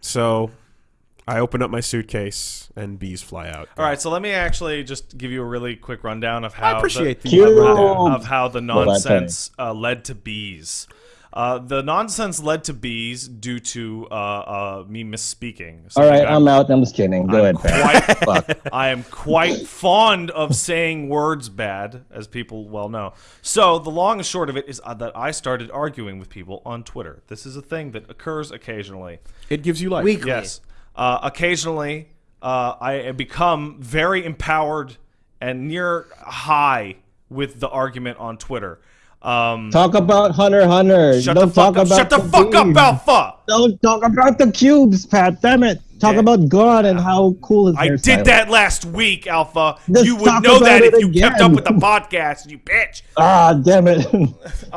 So I open up my suitcase and bees fly out. All right, so let me actually just give you a really quick rundown of how I appreciate the, the, rundown. of how the nonsense uh, led to bees. Uh, the nonsense led to bees due to uh, uh, me misspeaking. So All right, I'm- I'm out. I'm just kidding. Go I'm ahead, Pat. quite, Fuck. I am quite fond of saying words bad, as people well know. So the long and short of it is uh, that I started arguing with people on Twitter. This is a thing that occurs occasionally. It gives you life. Weekly. Yes. Uh, occasionally, uh, I become very empowered and near high with the argument on Twitter. Um, Talk about Hunter x Hunter. shut Don't the fuck talk up! about Shut the fuck up. Alpha! Don't talk about the cubes, Pat. Damn it. Talk Yeah. about God and how cool his I hairstyle did is. that last week, Alpha. Just you would know that if you kept up with the podcast, you bitch. Ah, damn it. no,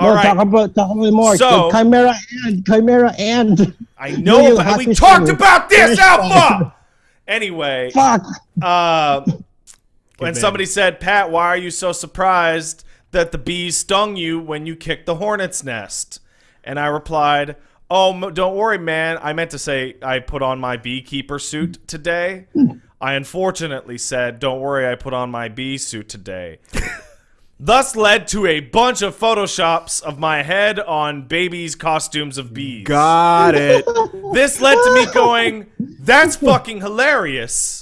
right. talk about talk about more. So- Chimera and Chimera and. I know, but we talked to- about this, Alpha. Anyway, Fuck. uh, when somebody said, "Pat, why are you so surprised that the bees stung you when you kicked the hornet's nest?" and I replied, "Oh, don't worry, man. I meant to say I put on my beekeeper suit today." Hmm. I unfortunately said, "Don't worry, I put on my bee suit today." Thus led to a bunch of photoshops of my head on babies' costumes of bees. Got it. This led to me going, that's fucking hilarious.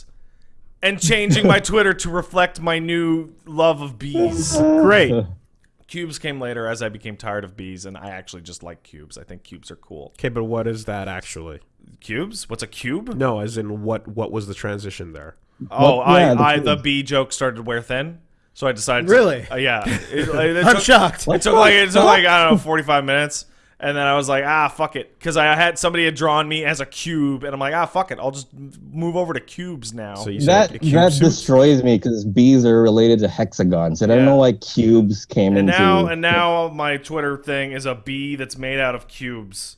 And changing my Twitter to reflect my new love of bees. Great. Cubes came later as I became tired of bees, and I actually just like cubes. I think cubes are cool. Okay, but what is that actually? Cubes? What's a cube? No, as in what? What was the transition there? Oh, What- yeah, the I, I the cube. bee joke started to wear thin, so I decided. to- Really? uh, yeah. It, it I'm took- shocked. It took like it took like I don't know 45 minutes, and then I was like, ah, fuck it, because I had somebody had drawn me as a cube, and I'm like, ah, fuck it, I'll just move over to cubes now. So you That a cube that suit? destroys me because bees are related to hexagons, and I don't know why cubes came and into. now and now my Twitter thing is a bee that's made out of cubes.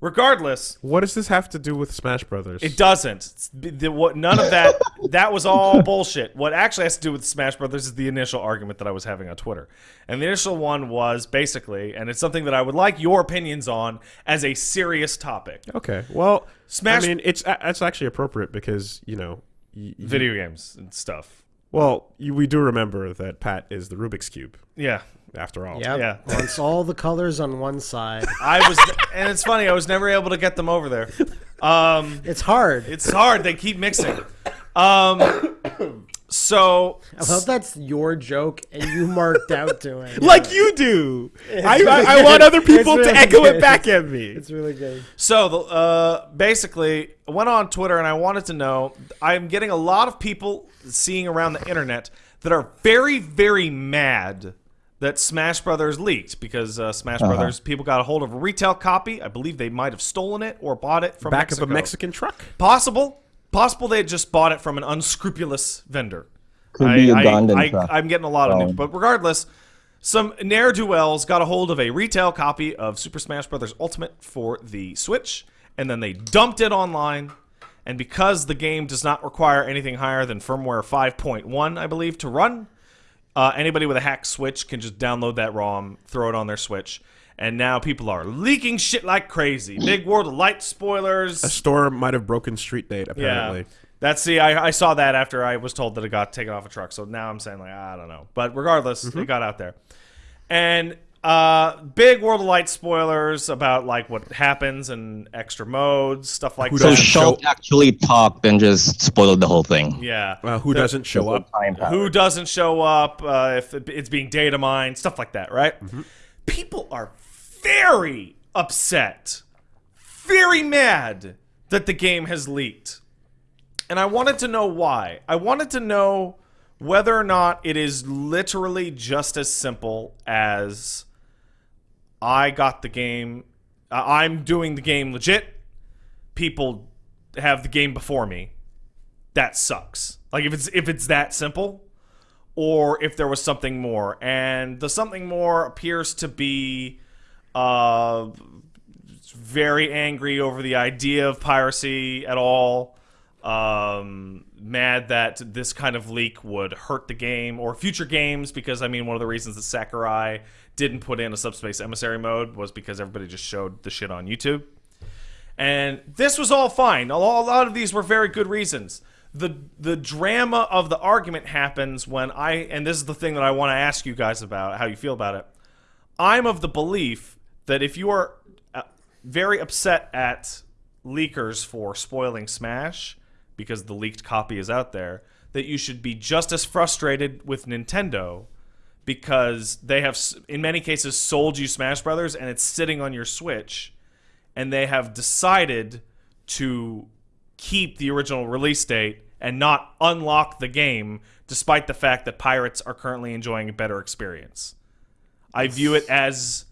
Regardless, What does this have to do with Smash Brothers? it doesn't. The- what, none of that. that was all bullshit. What actually has to do with Smash Brothers is the initial argument that I was having on Twitter, and the initial one was basically, and it's something that I would like your opinions on as a serious topic. Okay. Well, Smash- I mean, it's it's actually appropriate because you know, Video games and stuff. Well, you, we do remember that Pat is the Rubik's cube, Yeah, after all. Yep. Yeah. Wants all the colors on one side. I was, and it's funny. I was never able to get them over there. Um, It's hard. it's hard. They keep mixing. Um, so I love that's your joke and you marked out doing. it. Like you do. I, really I, I want other people really to echo good. it back at me. It's really good. So the uh, basically, I went on Twitter and I wanted to know. I'm getting a lot of people seeing around the internet that are very, very mad that Smash Brothers leaked because uh, Smash Uh-huh. Brothers people got a hold of a retail copy. I believe they might have stolen it or bought it from Back Mexico. of a Mexican truck. Possible, possible they had just bought it from an unscrupulous vendor. Could be I, Ugandan I. I, am getting a lot of news, but regardless, some ne'er do wells got a hold of a retail copy of Super Smash Bros. Ultimate for the Switch, and then they dumped it online. And because the game does not require anything higher than firmware 5.1, I believe, to run, uh, anybody with a hack Switch can just download that ROM, throw it on their Switch, and now people are leaking shit like crazy. Big World of Light spoilers. A store might have broken street date, apparently. Yeah. That's see, I, I saw that after I was told that it got taken off a truck. So now I'm saying like I don't know, but regardless, Mm-hmm. it got out there, and uh, big World of Light spoilers about like what happens and extra modes, stuff like Who so that. doesn't Schultz show- actually talked and just spoiled the whole thing. Yeah, Uh, who doesn't show up? Who doesn't show up uh, if it- it's being data mined, stuff like that, right? People are very upset, very mad that the game has leaked. And I wanted to know why. I wanted to know whether or not it is literally just as simple as I got the game, uh, I'm doing the game legit. People have the game before me. That sucks. Like if it's if it's that simple, or if there was something more. And the something more appears to be uh, very angry over the idea of piracy at all. Um, mad that this kind of leak would hurt the game or future games because I mean one of the reasons that Sakurai didn't put in a subspace emissary mode was because everybody just showed the shit on YouTube. And this was all fine. A lot of these were very good reasons. The the drama of the argument happens when I and this is the thing that I want to ask you guys about how you feel about it. I'm of the belief that if you are uh, very upset at leakers for spoiling Smash because the leaked copy is out there, that you should be just as frustrated with Nintendo because they have in many cases sold you Smash Brothers and it's sitting on your Switch and they have decided to keep the original release date and not unlock the game despite the fact that pirates are currently enjoying a better experience. I view it as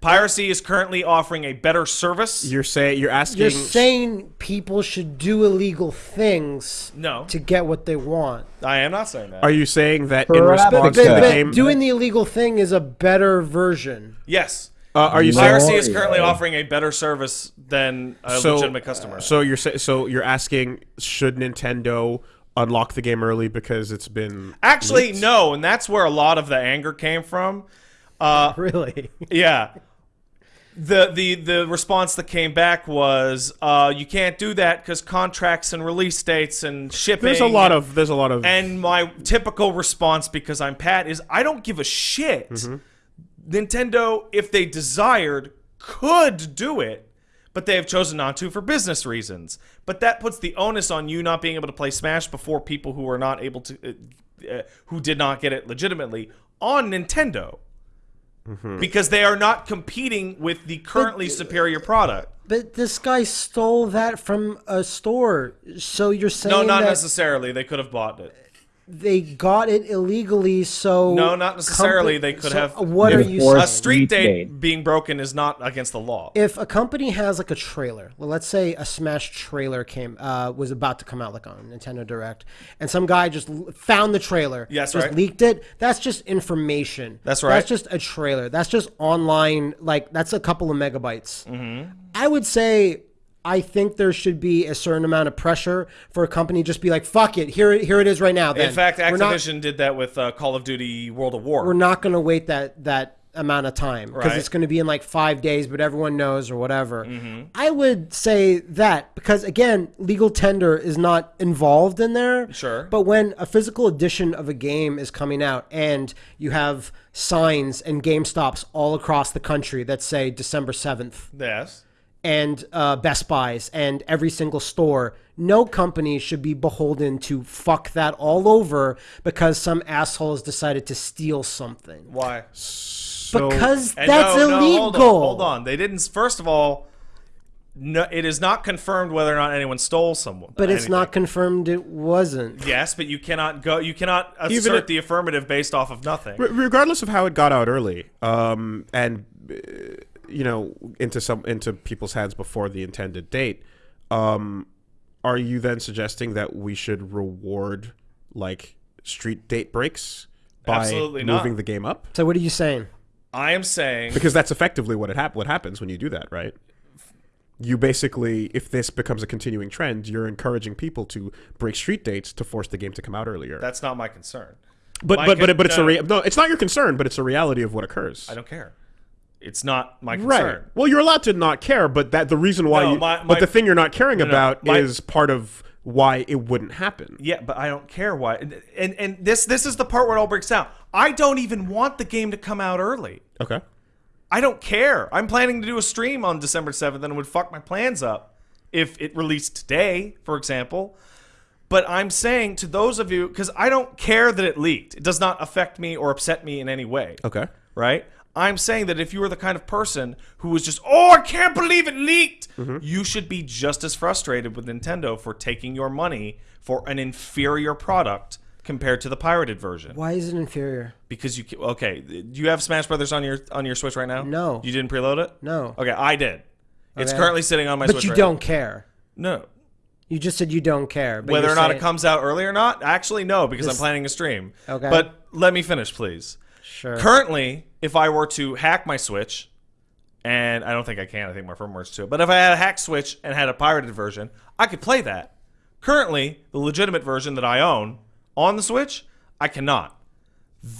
piracy is currently offering a better service. You're saying you're asking. You're saying people should do illegal things no, to get what they want. I am not saying that. Are you saying that in Perhaps response But, to the game? doing the illegal thing is a better version. yes. uh, are you No. saying? Piracy is currently yeah. offering a better service than a So, legitimate customer. so you're so you're asking should Nintendo unlock the game early because it's been Actually, leaked? no, and that's where a lot of the anger came from. Uh, Really? yeah. The, the the response that came back was uh, you can't do that because contracts and release dates and shipping. There's a lot of there's a lot of And my typical response, because I'm Pat, is I don't give a shit. Mm-hmm. Nintendo, if they desired, could do it, but they have chosen not to for business reasons. But that puts the onus on you not being able to play Smash before people who are not able to, uh, uh, who did not get it legitimately, on Nintendo. Mm-hmm. Because they are not competing with the currently superior product. But this guy stole that from a store. So you're saying No, not that necessarily. They could have bought it. They got it illegally, so No, not necessarily. compa- They could so have- What are you A street Street date date. being broken is not against the law. If a company has like a trailer, well, let's say a Smash trailer came uh, was about to come out like on Nintendo Direct, and some guy just found the trailer, Yes, just right. leaked it. That's just information. That's right. That's just a trailer. That's just online. Like that's a couple of megabytes. Mm-hmm. I would say. I think there should be a certain amount of pressure for a company to just be like, "Fuck it, here, it- here it is right now." Then. In fact, We're not- Activision did that with uh, Call of Duty World of War. we're not going to wait that that amount of time because Right. it's going to be in like five days, but everyone knows or whatever. Mm-hmm. I would say that because again, legal tender is not involved in there. Sure. But when a physical edition of a game is coming out and you have signs and Game Stops all across the country that say December seventh yes. And uh, Best Buys and every single store. No company should be beholden to fuck that all over because some asshole has decided to steal something. Why? so, because that's no, no, illegal. hold, on, hold on. They didn't. First of all, no, it is not confirmed whether or not anyone stole someone. But it's anything. not confirmed it wasn't. Yes, but you cannot go. You cannot assert if- the affirmative based off of nothing. Regardless of how it got out early, um, and uh, you know into some into people's hands before the intended date, um, are you then suggesting that we should reward like street date breaks by Absolutely not. moving the game up? So what are you saying? I am saying Because that's effectively what it hap- what happens when you do that, right? You basically, if this becomes a continuing trend, you're encouraging people to break street dates to force the game to come out earlier. that's not my concern. but my but but, con- but it's no. a rea- no, it's not your concern, but it's a reality of what occurs. I don't care. It's not my Right. Well, you're allowed to not care, but that the reason why No, you, my- my- but the thing you're not caring no, about my- is part of why it wouldn't happen. Yeah, but I don't care why. And, and and this this is the part where it all breaks down. I don't even want the game to come out early. Okay. I don't care. I'm planning to do a stream on December 7th and it would fuck my plans up if it released today, for example. But I'm saying to those of you, because I don't care that it leaked, it does not affect me or upset me in any way. Okay. Right? I'm saying that if you are the kind of person who was just, oh, I can't believe it leaked, mm-hmm. you should be just as frustrated with Nintendo for taking your money for an inferior product compared to the pirated version. Why is it inferior? Because you okay, do you have Smash Brothers on your on your Switch right now? No. You didn't preload it? No. Okay, I did. It's currently sitting on my But Switch. you right don't care. No. You just said you don't care. But Whether or not saying- it comes out early or not, actually no, because I'm planning a stream. Okay. But let me finish, please. Sure. Currently, if I were to hack my Switch, and I don't think I can, I think my firmware's too. But if I had a hack Switch and had a pirated version, I could play that. Currently, the legitimate version that I own on the Switch, I cannot.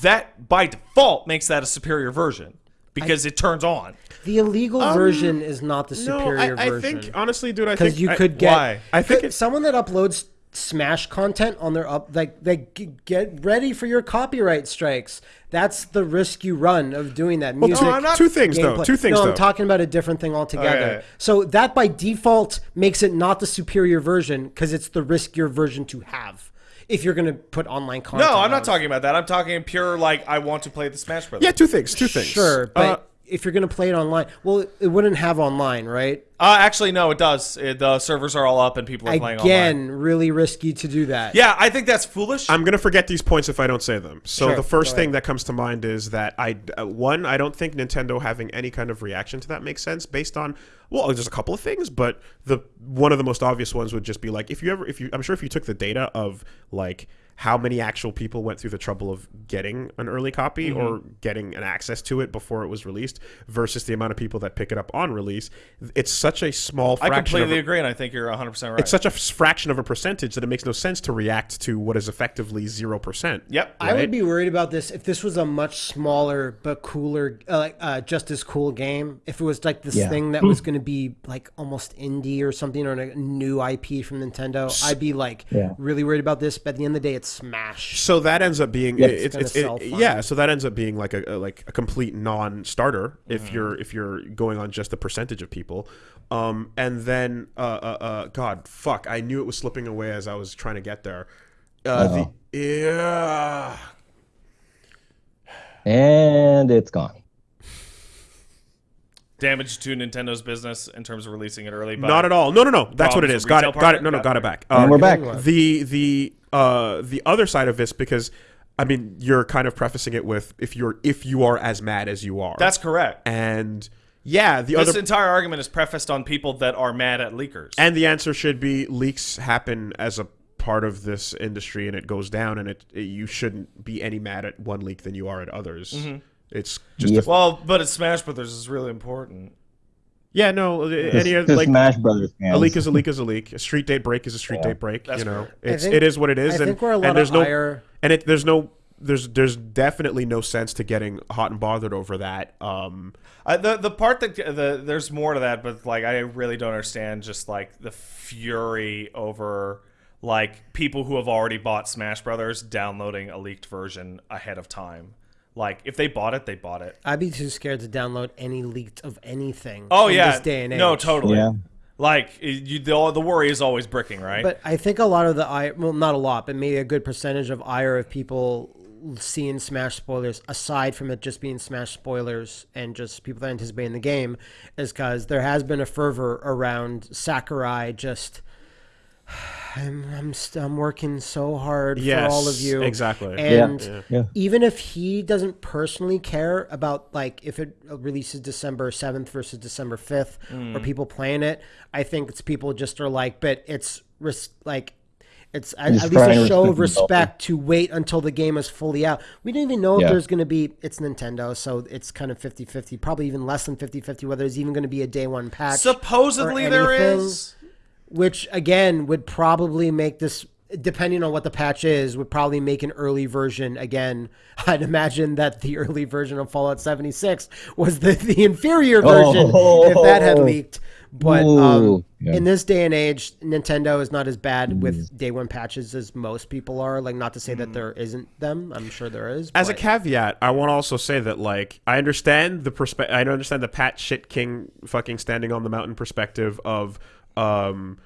That by default makes that a superior version because it turns on. The illegal um, version is not the No, superior I, I version. think honestly, dude, I think because you I- could get why? I think it- someone that uploads smash content on their up like they get ready for your copyright strikes that's the risk you run of doing that music no, I'm not- two things, though. Two things, no though. i'm talking about a different thing altogether Okay. so that by default makes it not the superior version because it's the riskier version to have if you're going to put online content No, I'm not it. talking about that. I'm talking pure like I want to play the Smash Brothers. yeah, two things, two things. sure but Uh, if you're going to play it online well it wouldn't have online right Uh, actually, no, it does. It, the servers are all up and people are playing online. again really risky to do that Yeah, I think that's foolish. I'm gonna forget these points if I don't say them. So Sure, the first go thing that comes to mind is that I uh, one I don't think Nintendo having any kind of reaction to that makes sense based on well there's a couple of things, but the one of the most obvious ones would just be like if you ever if you I'm sure if you took the data of like how many actual people went through the trouble of getting an early copy Mm-hmm. or getting an access to it before it was released versus the amount of people that pick it up on release, it's such a small I fraction. completely of a, agree, and I think you're 100 percent right. it's such a f- fraction of a percentage that it makes no sense to react to what is effectively zero percent. yep. I would be worried about this if this was a much smaller but cooler, uh, like uh, just as cool game. If it was like this Yeah. thing that was going to be like almost indie or something or a new IP from Nintendo, I'd be like Yeah. really worried about this. But at the end of the day, it's Smash. So that ends up being Yep. it's, It's it's, it- yeah. So that ends up being like a, a like a complete non-starter Mm-hmm. if you're if you're going on just the percentage of people. Um, and then uh, uh, uh, God, fuck! I knew it was slipping away as I was trying to get there. Uh, the yeah. And it's gone. Damage to Nintendo's business in terms of releasing it early. But Not at all. No, no, no. That's what it Problems is. with Got retail it. Got it. No, no. Got Got it. it back. And Um, we're back. The the uh the other side of this because I mean you're kind of prefacing it with if you're if you are as mad as you are. That's correct. and yeah. The This other entire argument is prefaced on people that are mad at leakers. And the answer should be leaks happen as a part of this industry and it goes down and it, it- you shouldn't be any mad at one leak than you are at others. It's just Yep. a, well, but it's Smash Brothers is really important. yeah, no, any To other like Smash Brothers fans. a leak is a leak is a leak. A street date break is a street Yeah. date break, That's you know. fair. It's think- it is what it is I and, think we're a lot and there's of no ire. and it there's no there's there's definitely no sense to getting hot and bothered over that. Um Uh, the the part that the there's more to that, but like I really don't understand just like the fury over like people who have already bought Smash Brothers downloading a leaked version ahead of time. Like if they bought it, they bought it. I'd be too scared to download any leaked of anything. Oh in yeah, this day and age. no, totally. Yeah. Like you, the the worry is always bricking, right? But I think a lot of the ire, well, not a lot, but maybe a good percentage of ire of people seeing Smash spoilers, aside from it just being Smash spoilers and just people that are anticipating the game, is because there has been a fervor around Sakurai just. I'm I'm, st- I'm working so hard Yes, for all of you. exactly. And Yeah. Yeah. even if he doesn't personally care about like if it releases December 7th versus December 5th Mm. or people playing it, I think it's people just are like, but it's res- like it's at, at least a show of respect to wait until the game is fully out. We don't even know if there's going to be it's Nintendo, so it's kind of 50-50, probably even less than 50-50 whether there's even going to be a day one patch. Supposedly or there anything is. Which again would probably make this depending on what the patch is would probably make an early version again. I'd imagine that the early version of fallout 76 was the, the inferior version if that had Oh. leaked. But um, yeah. in this day and age nintendo is not as bad with day one patches as most people are. Like not to say that there isn't them. I'm sure there is As a caveat, I want to also say that like I understand the perspe- I understand the Pat Shit King fucking standing on the mountain perspective of um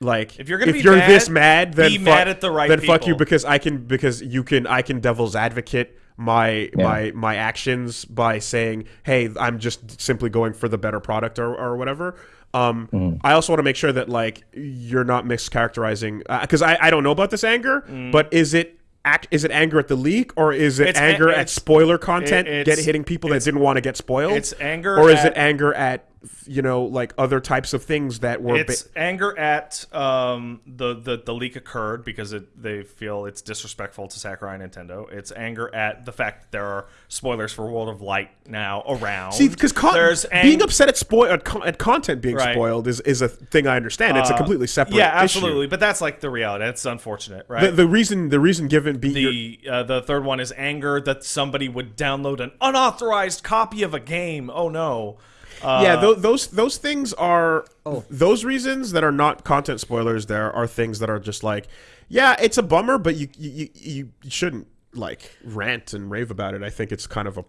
like If you're gonna be you're mad, this mad then be fuck- mad at the right then fuck you because I can because you can I can devil's advocate my Yeah. my my actions by saying hey I'm just simply going for the better product or, or whatever. Um, Mm-hmm. I also want to make sure that like you're not mischaracterizing because I, I don't know about this anger, Mm. but is it act is it anger at the leak or is it It's a- anger at spoiler content it- get hitting people that didn't want to get spoiled? it's anger or is it anger at you know, like other types of things that were. It's anger at um, the, the the leak occurred because it, they feel it's disrespectful to Sakurai Nintendo. It's anger at the fact that there are spoilers for World of Light now around. See, because there's ang- being upset at spoil at, con- at content being Right. spoiled is, is a thing I understand. It's a completely separate. yeah, issue. absolutely. But that's like the reality. It's unfortunate, right? The, the reason the reason given be your- the uh, the third one is anger that somebody would download an unauthorized copy of a game. Oh no. Uh, yeah, tho- those those things are Oh. those reasons that are not content spoilers. There are things that are just like, yeah, it's a bummer, but you you, you, you shouldn't like rant and rave about it. I think it's kind of a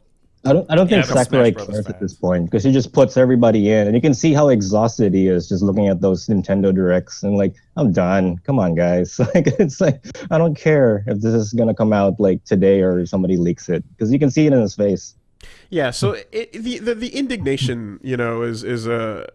I don't, I don't think Yeah, but Sakurai Smash Brothers cares at this point because he just puts everybody in, and you can see how exhausted he is just looking at those Nintendo directs and like, I'm done. Come on, guys. Like, it's like I don't care if this is gonna come out like today or somebody leaks it because you can see it in his face. Yeah. So it, the, the the indignation, you know, is is a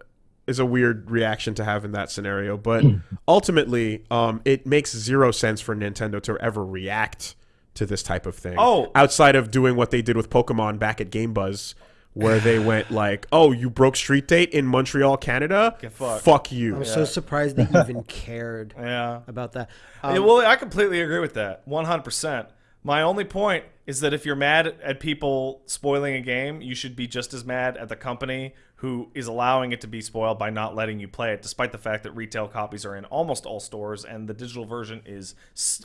is a weird reaction to have in that scenario, but ultimately, um, it makes zero sense for Nintendo to ever react to this type of thing. Oh. outside of doing what they did with Pokemon back at Game Buzz. Where they went like, "Oh, you broke Street Date in Montreal, Canada? fucked." Fuck you!" I'm so surprised they even cared yeah. about that. Yeah, Um, well, I completely agree with that. 100%. My only point is that if you're mad at people spoiling a game, you should be just as mad at the company who is allowing it to be spoiled by not letting you play it, despite the fact that retail copies are in almost all stores and the digital version is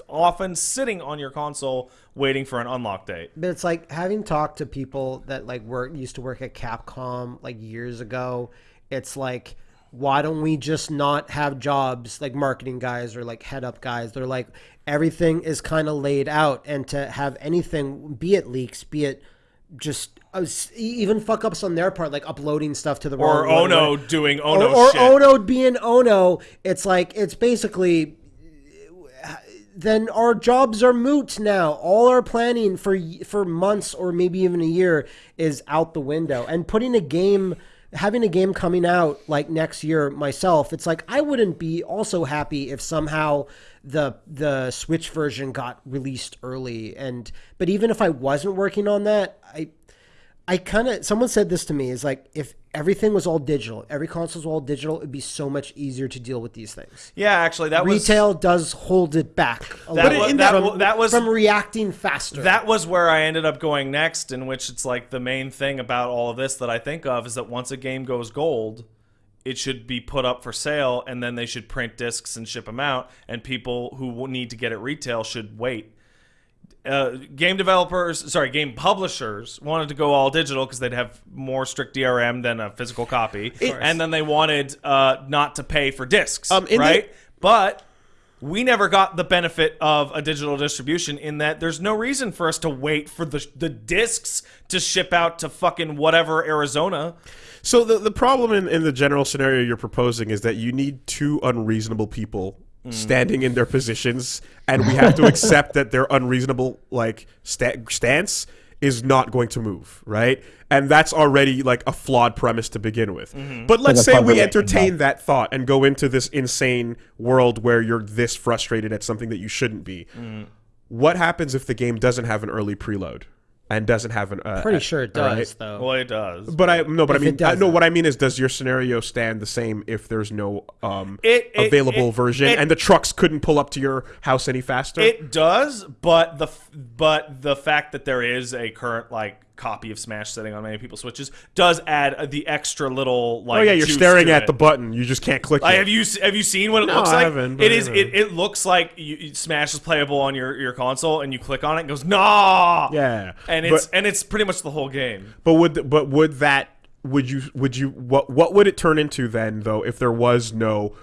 often sitting on your console waiting for an unlock date. But it's like having talked to people that like work used to work at Capcom like years ago. It's like, why don't we just not have jobs like marketing guys or like head up guys? They're like everything is kind of laid out, and to have anything, be it leaks, be it just uh, even fuck ups on their part, like uploading stuff to the Or wrong Ono or- doing or, Ono or shit. Ono being Ono. It's like it's basically then our jobs are moot now. All our planning for for months or maybe even a year is out the window. And putting a game having a game coming out like next year myself, it's like I wouldn't be also happy if somehow the the Switch version got released early. And but even if I wasn't working on that, I I kind of someone said this to me is like if everything was all digital, every console was all digital, it'd be so much easier to deal with these things Yeah, actually, that was retail does hold it back a That bit that from, that was- from reacting faster. That was where I ended up going next, in which it's like the main thing about all of this that I think of is that once a game goes gold, it should be put up for sale and then they should print discs and ship them out, and people who need to get it retail should wait. Uh, game developers, sorry, game publishers wanted to go all digital because they'd have more strict DRM than a physical copy, and then they wanted uh, not to pay for discs, Um, right? but we never got the benefit of a digital distribution in that there's no reason for us to wait for the the discs to ship out to fucking whatever Arizona. So the the problem in, in the general scenario you're proposing is that you need two unreasonable people Mm. standing in their positions, and we have to accept that their unreasonable like sta- stance is not going to move, right? And that's already like a flawed premise to begin with. Mm-hmm. But let's say we entertain that thought and go into this insane world where you're this frustrated at something that you shouldn't be. Mm. What happens if the game doesn't have an early preload and doesn't have an? Uh, Pretty sure it all right? does, though. Well, it does. But I no, but I mean, I, no. What I mean is, does your scenario stand the same if there's no um, It- it- available it- version it- and the trucks couldn't pull up to your house any faster? It does, but the but the fact that there is a current like copy of Smash sitting on many people's switches does add the extra little oh, like. oh yeah, you're staring at it. the button. You just can't click Like, it. have you have you seen what it No, looks I like? haven't, but It is it, it looks like you, you- Smash is playable on your, your console, and you click on it and it goes nah. Yeah, and it's but- and it's pretty much the whole game. But would but would that would you would you what what would it turn into then though if there was no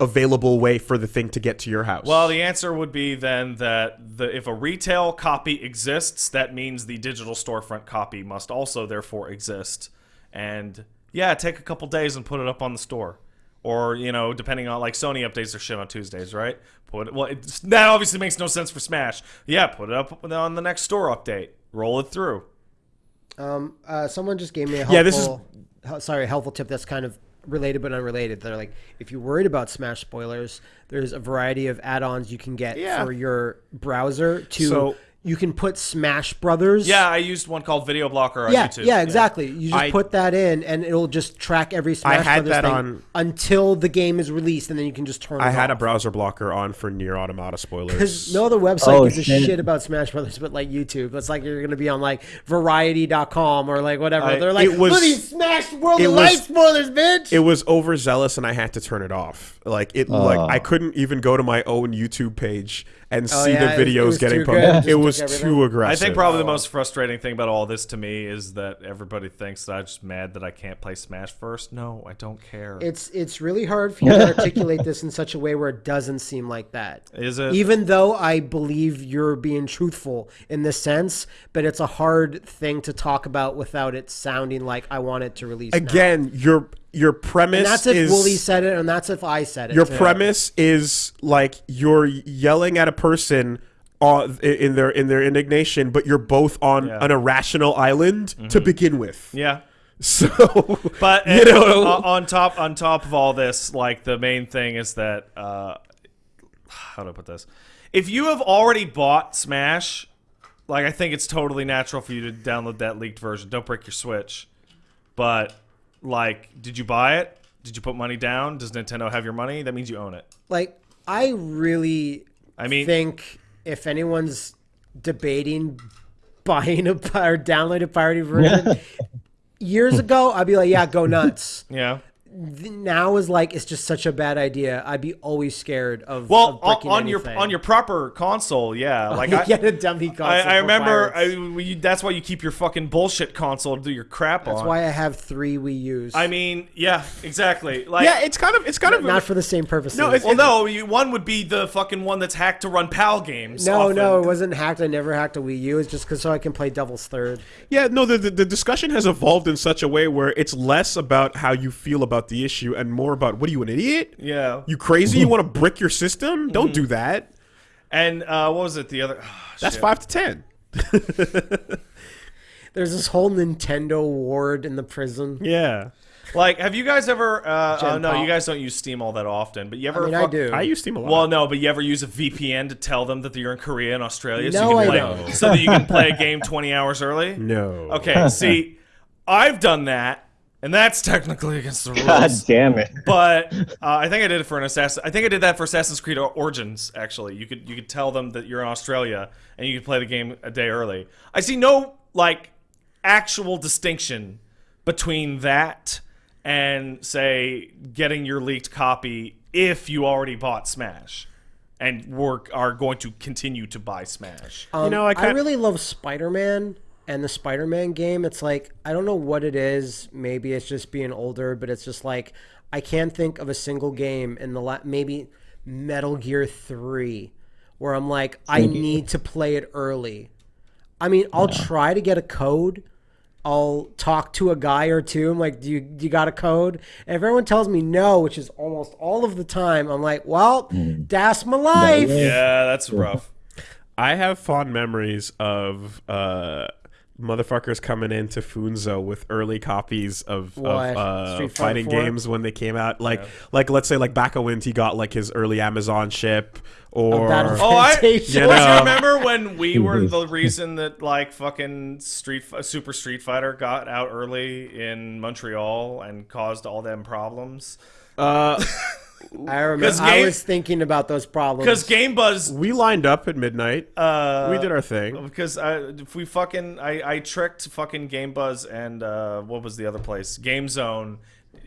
available way for the thing to get to your house? Well, the answer would be then that the if a retail copy exists, that means the digital storefront copy must also therefore exist. And yeah, take a couple days and put it up on the store. Or, you know, depending on like Sony updates their shit on Tuesdays, right? Put it, well, it's, that obviously makes no sense for Smash. Yeah, put it up on the next store update. Roll it through. Um, uh, someone just gave me a helpful, Yeah, this is- sorry, a helpful tip that's kind of related but unrelated. They're like, if you're worried about Smash spoilers, there's a variety of add-ons you can get Yeah. for your browser to So- you can put Smash Brothers. Yeah, I used one called Video Blocker on Yeah, YouTube. yeah, exactly. You just I- put that in, and it'll just track every Smash had Brothers that thing on- until the game is released, and then you can just turn. I it had a browser blocker on for Nier Automata spoilers. Because no other website Oh, gives a shit. shit about Smash Brothers, but like YouTube. It's like you're gonna be on like Variety.com or like whatever. I- They're like, it was- look at these Smash World it of was- Light spoilers, bitch. it was overzealous and I had to turn it off. Like it like Oh. I ah. couldn't even go to my own YouTube page and Oh, see yeah, the it was- it videos was getting too. It posted. It was too aggressive. I think probably the most frustrating thing about all this to me is that everybody thinks that I'm just mad that I can't play Smash first. No, I don't care. it's it's really hard for you to articulate this in such a way where it doesn't seem like that. Is it? Even though I believe you're being truthful in this sense, but it's a hard thing to talk about without it sounding like I want it to release. Again, now. Again, your your premise and that's if is Woolie said it, and that's if I said it. your too. premise is like you're yelling at a person uh, in their in their indignation, but you're both on Yeah. an irrational island to begin with. yeah. So, But you uh, know, on- on top on top of all this, like the main thing is that uh, how do I put this? If you have already bought Smash, like I think it's totally natural for you to download that leaked version. Don't break your Switch. But like, did you buy it? Did you put money down? Does Nintendo have your money? That means you own it. like I really I mean, think if anyone's debating buying a or download a pirated version years ago, I'd be like, yeah, go nuts. yeah. Th- now is like it's just such a bad idea. I'd be always scared of Well, of on, breaking on your on your proper console, yeah. Like you I, get a dummy console. I, I remember. I, you, that's why you keep your fucking bullshit console to do your crap That's on. why I have three Wii U's. I mean, yeah, exactly. Like, yeah, it's kind of it's kind of not for the same purposes. No, it's- well, no, you, one would be the fucking one that's hacked to run PAL games. no, often. no, it wasn't hacked. I never hacked a Wii U. It's just because so I can play Devil's Third. Yeah, no, the, the the discussion has evolved in such a way where it's less about how you feel about the issue and more about what are you an idiot? Yeah, You crazy? You want to brick your system? Don't do that. and uh, what was it? The other. That's shit. five to ten. There's this whole Nintendo ward in the prison. Yeah, Like, have you guys ever? Uh, oh no, Pop. you guys don't use Steam all that often. But you ever? I mean, I do. I use Steam a lot. Well, no, but you ever use a VPN to tell them that you're in Korea and Australia, so No, you I play, don't. so that you can play a game 20 hours early? no. Okay, see, I've done that, and that's technically against the rules. God damn it. But uh, I think I did it for an assassin. I think I did that for Assassin's Creed Origins. Actually, you could you could tell them that you're in Australia and you could play the game a day early. I see no like actual distinction between that and say getting your leaked copy if you already bought Smash and work are going to continue to buy Smash. Um, know, I I, really love Spider Man and the Spider Man game. It's like I don't know what it is. Maybe it's just being older, but it's just like I can't think of a single game in the la- maybe Metal Gear Three where I'm like I need to play it early. I mean, I'll try to get a code. I'll talk to a guy or two. I'm like, do you you got a code? And if everyone tells me no, which is almost all of the time, I'm like, well, that's my life. Yeah, that's rough. I have fond memories of uh, motherfuckers coming into Funzo with early copies of, of uh, fighting 4? games when they came out. Like, like let's say like Bakawint, he got like his early Amazon ship, or Battle- Oh, I You know. remember when we were the reason that like fucking Street Super Street Fighter got out early in Montreal and caused all them problems? uh, I remember. 'Cause I was thinking about those problems. Because Game Buzz, we lined up at midnight. uh, we did our thing. because I, if we fucking I, I tricked fucking Game Buzz and uh, what was the other place? Game Zone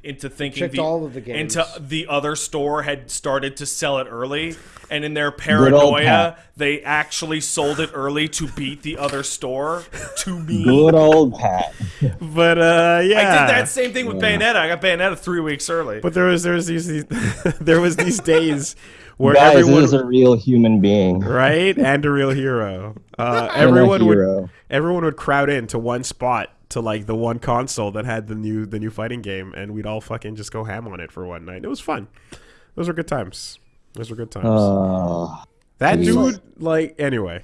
into thinking the, all of the games. into the other store had started to sell it early, and in their paranoia, they actually sold it early to beat the other store. To me, Good old Pat. But uh, yeah, I did that same thing with Bayonetta. I got Bayonetta three weeks early. But there was there was these, these there was these days where Guys, everyone this is a real human being. right and a real hero. Uh, And a everyone would everyone would crowd into one spot to like the one console that had the new the new fighting game, and we'd all fucking just go ham on it for one night. It was fun. Those were good times. Those were good times. Uh, that geez. dude, like, anyway,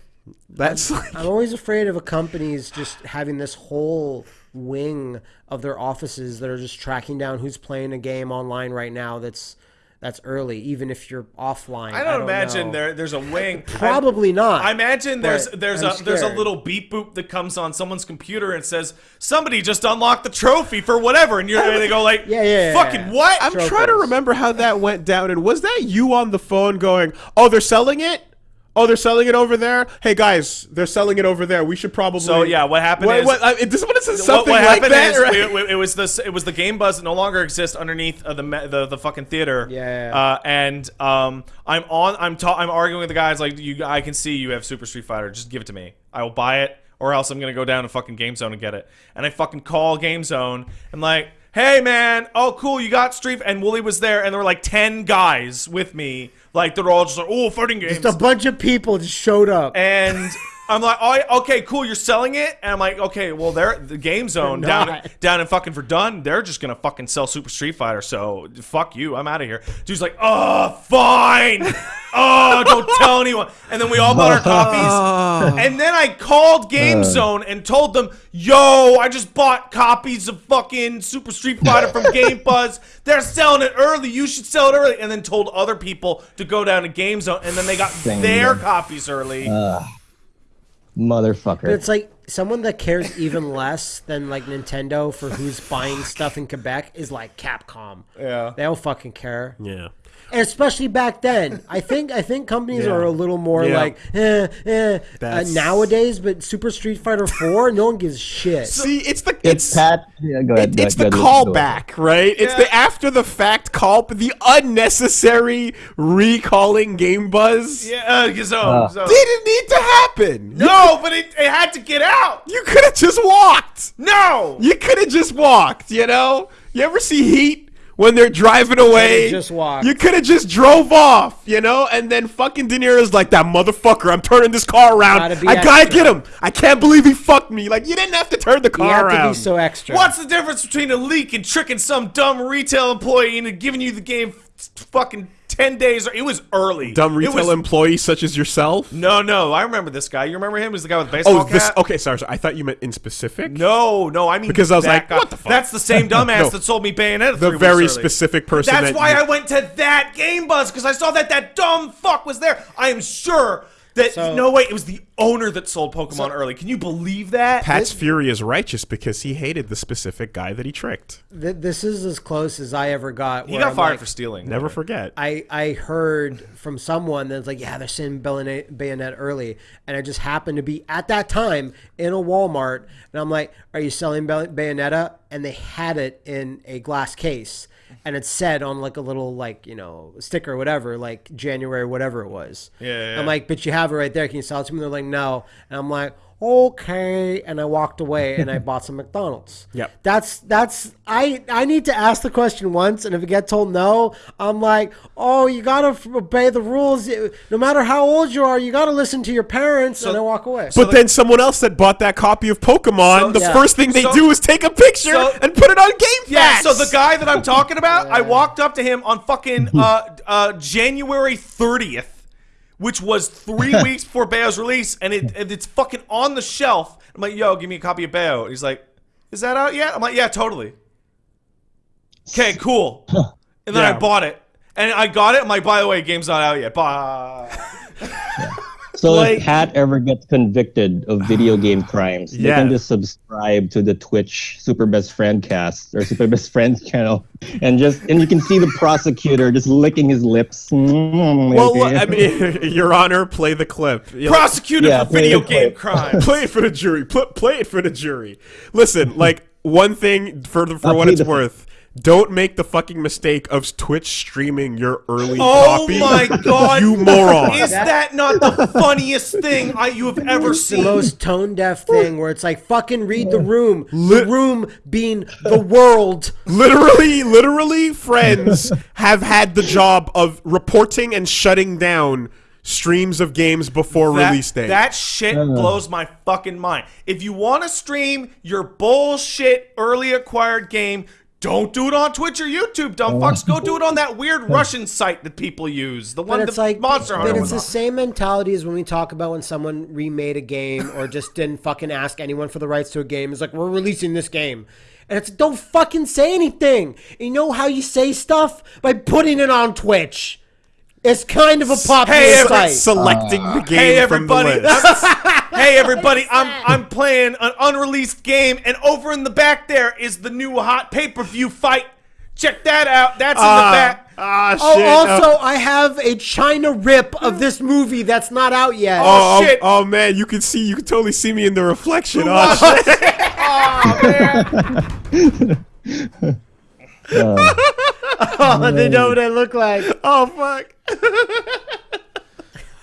that's like, I'm always afraid of a company's just having this whole wing of their offices that are just tracking down who's playing a game online right now that's that's early, even if you're offline. I don't, imagine know. there there's a wing. Probably not. I imagine there's there's I'm a there's a little beep boop that comes on someone's computer and says somebody just unlocked the trophy for whatever, and you're and they go like, Yeah, yeah, yeah, fucking yeah. what? I'm Trophies. trying to remember how that went down. And was that you on the phone going, "Oh, they're selling it. Oh, they're selling it over there. Hey guys, they're selling it over there. We should probably." So, yeah, what happened What, is- what, I, this what it says What, something what like happened that, is right? we, we- it was the it was the game buzz that no longer exists underneath uh, the the the fucking theater. Yeah. Uh, and um, I'm on. I'm ta- I'm arguing with the guys like you. I can see you have Super Street Fighter. Just give it to me. I will buy it, or else I'm gonna go down to fucking Game Zone and get it. And I fucking call Game Zone. I'm like, hey man, oh cool, you got Street. And Woolie was there, and there were like ten guys with me. Like they're all just like, oh, fighting games. Just a bunch of people just showed up. And I'm like, oh, okay, cool, you're selling it. And I'm like, okay, well, they're the game zone They're down not. down in fucking Verdun. They're just gonna fucking sell Super Street Fighter. So fuck you, I'm out of here. Dude's like, oh, fine. Oh, don't tell anyone. And then we all bought our copies. And then I called Game uh. Zone and told them, yo, I just bought copies of fucking Super Street Fighter from Game Buzz. They're selling it early. You should sell it early. And then told other people to go down to Game Zone. And then they got Dang their them. copies early. Motherfucker. But it's like someone that cares even less than like Nintendo for who's buying stuff in Quebec is like Capcom. Yeah. They don't fucking care. yeah. And especially back then. I think I think companies Yeah. are a little more Yeah. like eh, eh, uh, nowadays, but Super Street Fighter 4, no one gives shit. See, it's the it's Pat. Yeah, go ahead. It, go it's ahead, the go ahead, go callback, right? It's Yeah. the after the fact call, the unnecessary recalling Game Buzz. Yeah, uh, so, Uh. so- Didn't need to happen. No, but it, it had to get out. you could have just walked. No. You could have just walked, you know? You ever see Heat when they're driving away? just walked. You could have just drove off, you know? And then fucking De Niro's like, that motherfucker, I'm turning this car around. Gotta I gotta extra." get him. I can't believe he fucked me. Like, you didn't have to turn the You car have around. to be so extra. What's the difference between a leak and tricking some dumb retail employee into giving you the game fucking 10 days? It was early. Dumb retail was- employees such as yourself? No, no, I remember this guy. You remember him? He was the guy with the oh, baseball Oh, this. cap? Okay, sorry, sorry. I thought you meant in specific. No, no, I mean Because I was like, guy. what the fuck? That's the same dumbass No. that sold me Bayonetta. the very specific person. That's that why I went to that game buzz because I saw that that dumb fuck was there. I am sure that So- no wait, it was the owner that sold Pokemon early. Can you believe that? Pat's fury is righteous because he hated the specific guy that he tricked. Th- this is as close as I ever got. he got I'm fired like- for stealing. Never forget. I, I heard from someone that's like, yeah, they're sending Bayonet, Bayonet early. And I just happened to be at that time in a Walmart. And I'm like, are you selling Bay- Bayonetta? And they had it in a glass case. And it said on like a little, like, you know, sticker or whatever, like January, whatever it was. Yeah, yeah, I'm like, but you have it right there. Can you sell it to me? They're like, no. And I'm like, okay. And I walked away and I bought some McDonald's. Yep. That's that's I I need to ask the question once, and if it get told no, I'm like, oh, you gotta f- obey the rules. No matter how old you are, you gotta listen to your parents, and I walk away. but then someone else that bought that copy of Pokemon, So- the Yeah. first thing they So- do is take a picture so- and put it on Game Yeah, FAQs. so the guy that I'm talking about, I walked up to him on fucking uh, uh, January 30th, which was three weeks before Bayo's release, and it and it's fucking on the shelf. I'm like, yo, give me a copy of Bayo. And he's like, is that out yet? I'm like, yeah, totally. Okay, cool. And then Yeah. I bought it. And I got it. I'm like, by the way, game's not out yet. Bye. So Like- if Pat ever gets convicted of video game crimes, they can just subscribe to the Twitch Super Best Friend cast or Super Best Friends channel, and just and you can see the prosecutor just licking his lips. Mm, well, look, I mean, Your Honor, play the clip. You know, Prosecuted Yeah, for video play game clip. crimes. play it for the jury. Play, play it for the jury. Listen, like one thing for the, for I'll what it's worth. Don't make the fucking mistake of Twitch streaming your early Oh copy. my god! you moron! Is that not the funniest thing I, you have ever seen? the most tone deaf thing where it's like fucking read the room. The room being the world. literally, literally, friends have had the job of reporting and shutting down streams of games before that, release date. That shit blows my fucking mind. If you want to stream your bullshit early acquired game, don't do it on Twitch or YouTube, dumb oh. fucks. Go do it on that weird Russian site that people use. The one that's like, Monster Hunter. but it's the on. same mentality as when we talk about when someone remade a game or just didn't fucking ask anyone for the rights to a game. It's like we're releasing this game, And it's don't fucking say anything. You know how you say stuff by putting it on Twitch. It's kind of a popular Hey, every- site. Selecting the game Hey from the everybody! list. hey everybody! I'm I'm playing an unreleased game, and over in the back there is the new hot pay per view fight. Check that out. That's in the Ah, back. ah, shit. Oh, also, Uh, I have a China rip of this movie that's not out yet. oh, shit. oh, oh, man, you can see, you can totally see me in the reflection. Oh, shit. Oh, they know what I look like. oh fuck.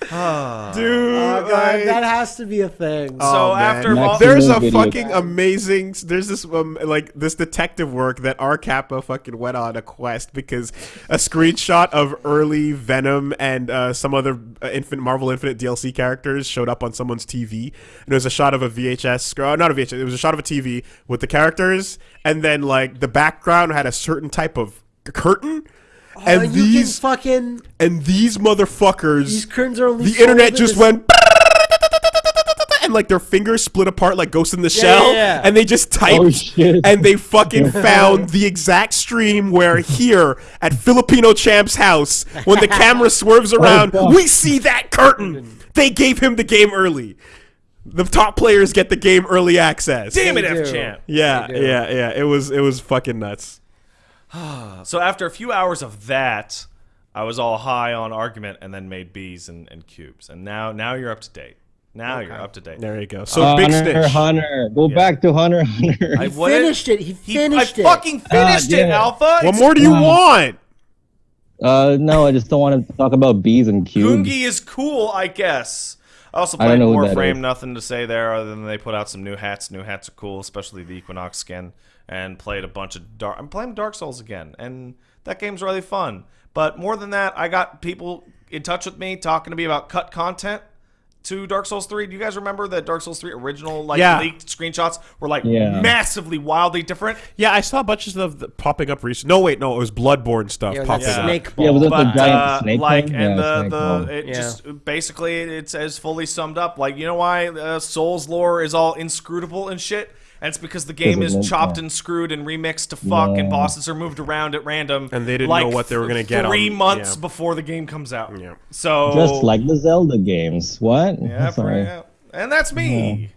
Dude, Oh, God, like- that has to be a thing. So Oh, after all, There's a video fucking amazing. There's this um, like this detective work that R Kappa fucking went on a quest because a screenshot of early Venom and uh, some other uh, Infinite Marvel Infinite DLC characters showed up on someone's TV, and it was a shot of a VHS, sc- uh, not a VHS. It was a shot of a TV with the characters, and then like the background had a certain type of curtain. Oh, and Oh, you these can fucking and these motherfuckers these curtains are only the internet just went and like their fingers split apart like Ghost in the Yeah, Shell, yeah, yeah. and they just typed Oh, and they fucking found the exact stream where here at Filipino Champ's house, when the camera swerves oh, around, fuck. we see that curtain. They gave him the game early. The top players get the game early access. damn it, They F champ. Yeah, yeah, yeah. It was it was fucking nuts. So after a few hours of that, I was all high on argument and then made B's and, and cubes. And now now you're up to date. Now you're up to date. There you go. So big Hunter, snitch. Hunter, go back to Hunter, Hunter. I He wouldn't- finished it. He He, finished I fucking finished Ah, it, it. Alpha. What It's- more do you Wow. want? Uh, no, I just don't want to talk about bees and cubes. Gungi is cool, I guess. I also played don't know Warframe. Nothing to say there other than they put out some new hats. New hats are cool, especially the Equinox skin. And played a bunch of Dark. I'm playing Dark Souls again, and that game's really fun. But more than that, I got people in touch with me talking to me about cut content to Dark Souls 3. Do you guys remember that Dark Souls 3 original like Yeah. leaked screenshots were like Yeah. massively wildly different? Yeah, I saw bunches of the popping up recently. No, wait, no, it was Bloodborne stuff Yeah, that popping up. snake Yeah, was it the giant uh, snake like thing? and Yeah, the snake the it Yeah. just basically it's as fully summed up like you know why uh, souls lore is all inscrutable and shit and it's because the game is of chopped yeah. and screwed and remixed to fuck and bosses are moved around at random And they didn't like, know what they were gonna th- get three on- months yeah. before the game comes out Yeah. so Just like the Zelda games. What? yeah, Sorry. yeah. and that's me